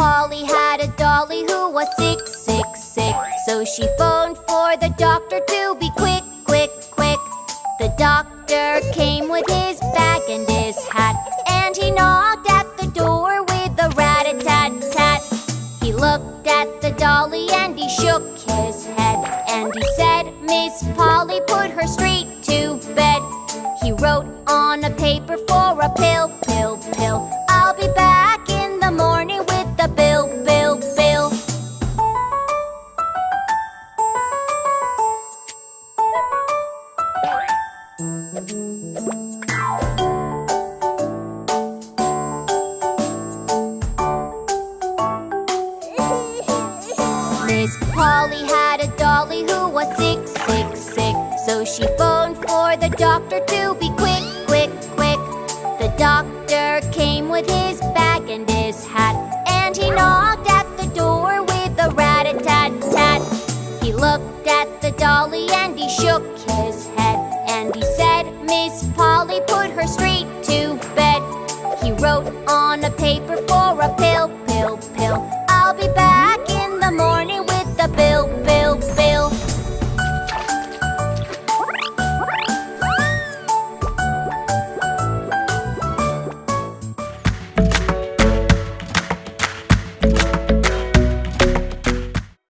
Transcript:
Polly had a dolly who was sick, sick, sick. So she phoned for the doctor to be quick, quick, quick. The doctor came with his bag and his hat, and he knocked at the door with a rat-a-tat-tat. He looked at the dolly and he shook his head, and he said, Miss Polly, put her straight to bed. He wrote on a paper for Miss Polly had a dolly who was sick, sick, sick. So she phoned for the doctor to be quick, quick, quick. The doctor came with his bag and his hat, and he knocked at the door with a rat-a-tat-tat. He looked at the dolly and he Miss put her straight to bed. He wrote on a paper for.